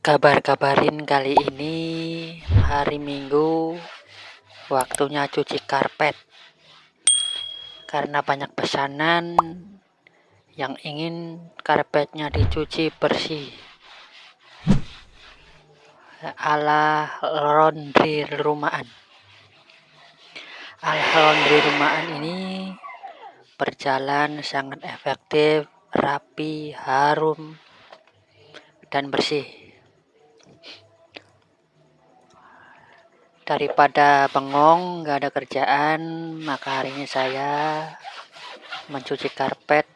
Kabar-kabarin kali ini hari Minggu waktunya cuci karpet. Karena banyak pesanan yang ingin karpetnya dicuci bersih. Ala laundry rumahan. Ala laundry rumahan ini berjalan sangat efektif rapi harum dan bersih daripada bengong gak ada kerjaan maka hari ini saya mencuci karpet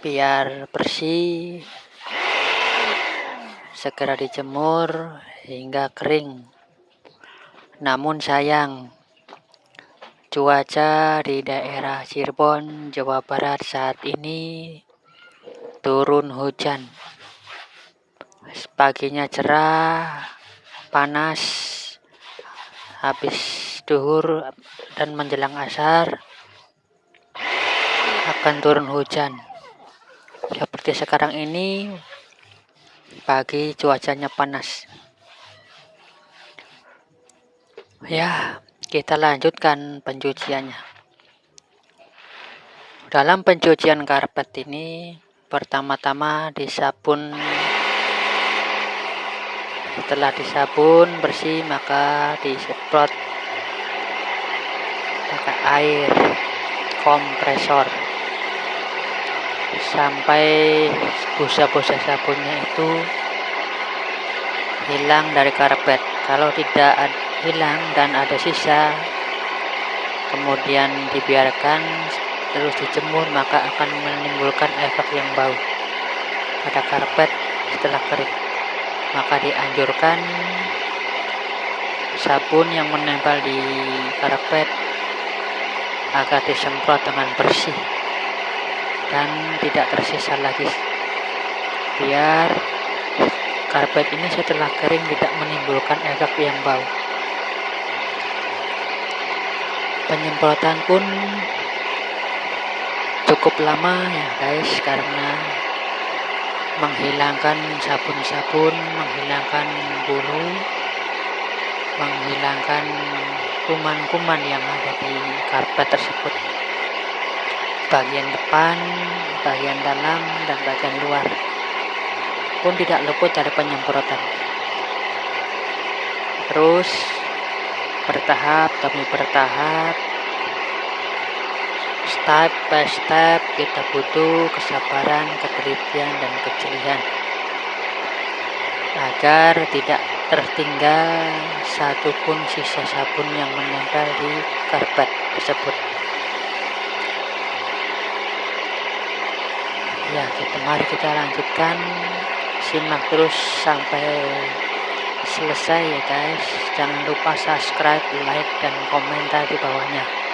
biar bersih segera dijemur hingga kering. Namun sayang cuaca di daerah Cirebon Jawa Barat saat ini turun hujan. Paginya cerah panas habis duhur dan menjelang asar akan turun hujan. Seperti sekarang ini pagi cuacanya panas. Ya kita lanjutkan pencuciannya. Dalam pencucian karpet ini pertama-tama disabun setelah disabun bersih maka disemprot. Pakai air kompresor. Sampai busa-busa sabunnya itu hilang dari karpet. Kalau tidak hilang dan ada sisa kemudian dibiarkan terus dijemur maka akan menimbulkan efek yang bau pada karpet setelah kering maka dianjurkan sabun yang menempel di karpet agar disemprot dengan bersih dan tidak tersisa lagi. Biar karpet ini setelah kering tidak menimbulkan efek yang bau. Penyemprotan pun cukup lama ya guys karena menghilangkan sabun-sabun, menghilangkan bulu, menghilangkan kuman-kuman yang ada di karpet tersebut. Bagian depan, bagian dalam, dan bagian luar pun tidak luput dari penyemprotan. Terus bertahap demi bertahap step by step kita butuh kesabaran, ketelitian, dan kejelian agar tidak tertinggal satupun sisa sabun yang menempel di karpet tersebut. Ya, kita mari kita lanjutkan simak terus sampai selesai ya guys. Jangan lupa subscribe, like, dan komentar di bawahnya.